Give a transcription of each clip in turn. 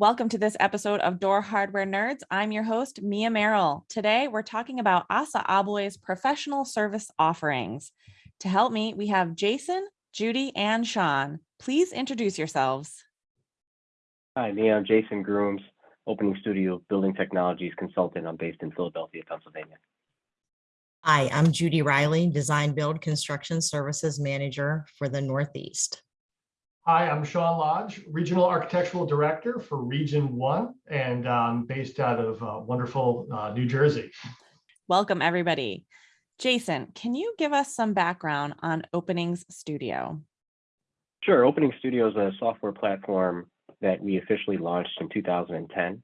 Welcome to this episode of Door Hardware Nerds. I'm your host, Mia Merrill. Today, we're talking about ASSA ABLOY's professional service offerings. To help me, we have Jason, Judy, and Sean. Please introduce yourselves. Hi, Mia. I'm Jason Grooms, Opening Studio Building Technologies Consultant. I'm based in Philadelphia, Pennsylvania. Hi, I'm Judy Riley, Design Build Construction Services Manager for the Northeast. Hi, I'm Sean Lodge, Regional Architectural Director for Region 1 and um, based out of uh, wonderful uh, New Jersey. Welcome, everybody. Jason, can you give us some background on Openings Studio? Sure. Opening Studio is a software platform that we officially launched in 2010.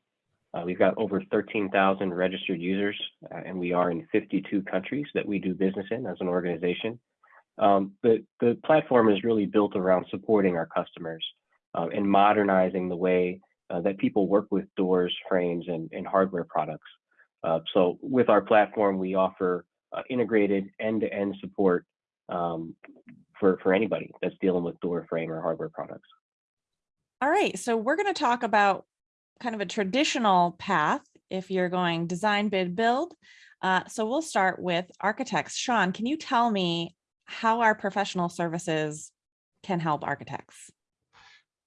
Uh, we've got over 13,000 registered users, uh, and we are in 52 countries that we do business in as an organization. Um, the, the platform is really built around supporting our customers uh, and modernizing the way uh, that people work with doors, frames, and, and hardware products. Uh, so with our platform, we offer uh, integrated end-to-end -end support um, for, for anybody that's dealing with door frame or hardware products. All right, so we're going to talk about kind of a traditional path if you're going design, bid, build. Uh, so we'll start with architects. Sean, can you tell me how our professional services can help architects?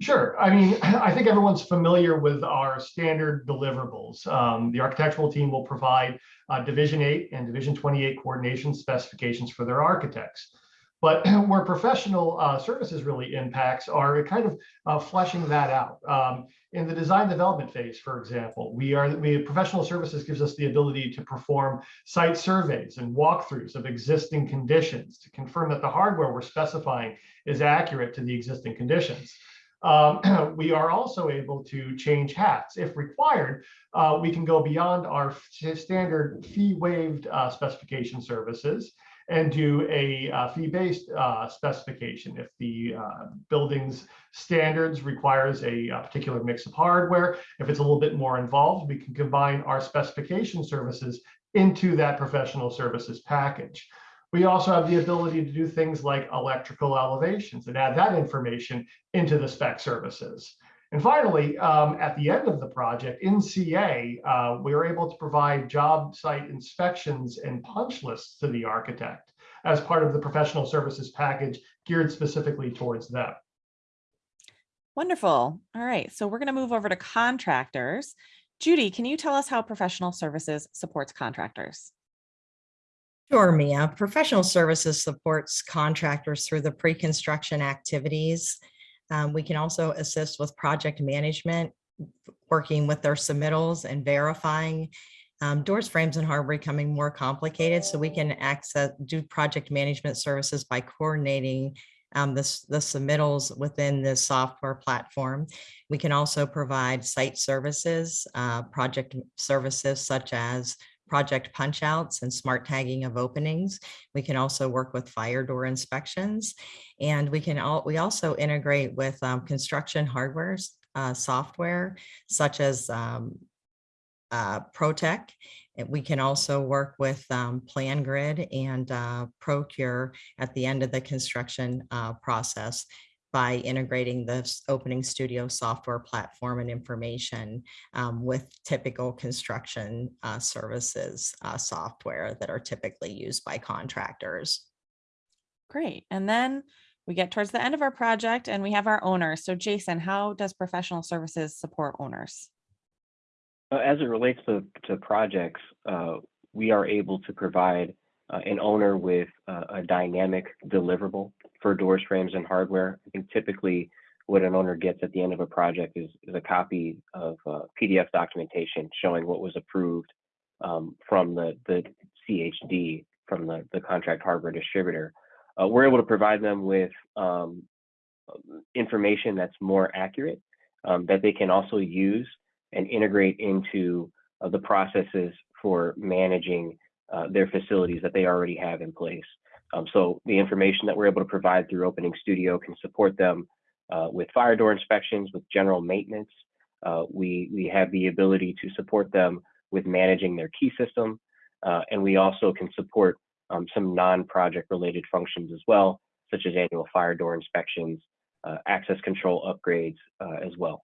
Sure. I mean, I think everyone's familiar with our standard deliverables. Um, the architectural team will provide uh, Division 8 and Division 28 coordination specifications for their architects. But where professional uh, services really impacts are kind of uh, fleshing that out. Um, in the design development phase, for example, we are we professional services gives us the ability to perform site surveys and walkthroughs of existing conditions to confirm that the hardware we're specifying is accurate to the existing conditions. Um, we are also able to change hats. If required, uh, we can go beyond our standard fee waived uh, specification services and do a uh, fee-based uh, specification. If the uh, building's standards requires a, a, particular mix of hardware, if it's a little bit more involved, we can combine our specification services into that professional services package. We also have the ability to do things like electrical elevations and add that information into the spec services. And finally, um, at the end of the project in CA, uh, we were able to provide job site inspections and punch lists to the architect as part of the professional services package geared specifically towards them. Wonderful. All right, so we're going to move over to contractors. Judy, can you tell us how professional services supports contractors? Sure, Mia. Professional services supports contractors through the pre-construction activities um, we can also assist with project management, working with their submittals and verifying. Um, doors, frames, and hardware becoming more complicated, so we can access do project management services by coordinating um, the, the submittals within the software platform. We can also provide site services, uh, project services such as project punch outs and smart tagging of openings. We can also work with fire door inspections and we can all we also integrate with um, construction hardware uh, software such as um, uh, ProTech. We can also work with um, PlanGrid and uh, Procore at the end of the construction uh, process by integrating this opening studio software platform and information um, with typical construction uh, services uh, software that are typically used by contractors. Great. And then we get towards the end of our project and we have our owners. So Jason, how does professional services support owners? Uh, as it relates to, to projects, uh, we are able to provide uh, an owner with uh, a dynamic deliverable for doors, frames, and hardware. I think typically what an owner gets at the end of a project is, is a copy of uh, PDF documentation showing what was approved um, from the, the CHD, from the, the contract hardware distributor. Uh, we're able to provide them with um, information that's more accurate um, that they can also use and integrate into uh, the processes for managing uh, their facilities that they already have in place. Um, so the information that we're able to provide through Opening Studio can support them uh, with fire door inspections, with general maintenance. Uh, we, we have the ability to support them with managing their key system. Uh, and we also can support um, some non-project related functions as well, such as annual fire door inspections, uh, access control upgrades uh, as well.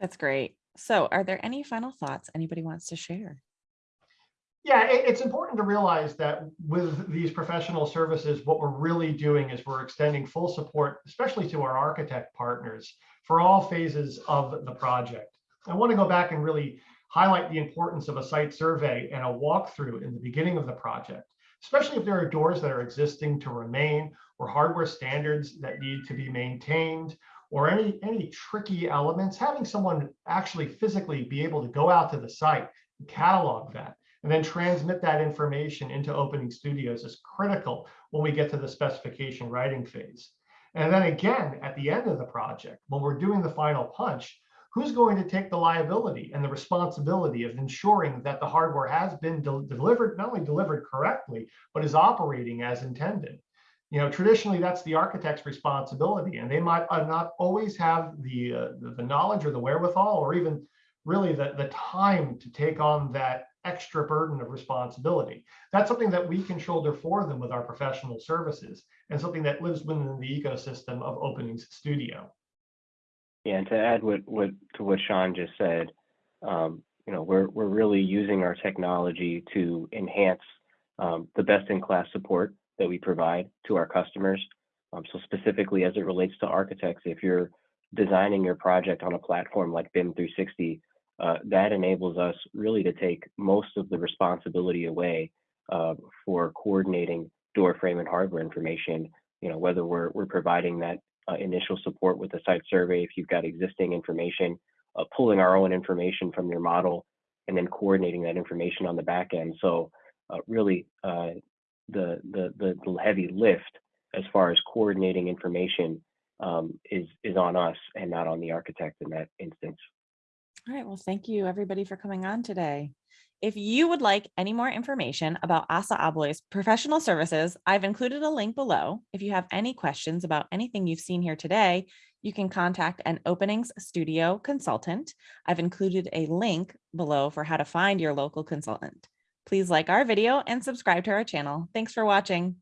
That's great. So are there any final thoughts anybody wants to share? Yeah, it- it's important to realize that with these professional services, what we're really doing is we're extending full support, especially to our architect partners for all phases of the project. I want to go back and really highlight the importance of a site survey and a walkthrough in the beginning of the project, especially if there are doors that are existing to remain or hardware standards that need to be maintained or any, any tricky elements, having someone actually physically be able to go out to the site, and catalog that, and then transmit that information into opening studios is critical when we get to the specification writing phase. And then again, at the end of the project, when we're doing the final punch, who's going to take the liability and the responsibility of ensuring that the hardware has been del- delivered, not only delivered correctly, but is operating as intended? You know, traditionally, that's the architect's responsibility, and they might uh, not always have the, uh, the knowledge or the wherewithal, or even really the, the time to take on that extra burden of responsibility. That's something that we can shoulder for them with our professional services and something that lives within the ecosystem of Openings Studio. Yeah, and to add what, what, to what Sean just said, um, you know, we're, we're really using our technology to enhance um, the best-in-class support that we provide to our customers. Um, so specifically as it relates to architects, if you're designing your project on a platform like BIM 360, uh, that enables us really to take most of the responsibility away uh, for coordinating door frame and hardware information. You know, whether we're we're providing that uh, initial support with the site survey, if you've got existing information, uh, pulling our own information from your model, and then coordinating that information on the back end. So uh, really, uh, the, the the the heavy lift as far as coordinating information um, is is on us and not on the architect in that instance. All right, well, thank you everybody for coming on today. If you would like any more information about ASSA ABLOY's professional services, I've included a link below. If you have any questions about anything you've seen here today, you can contact an openings studio consultant. I've included a link below for how to find your local consultant. Please like our video and subscribe to our channel. Thanks for watching.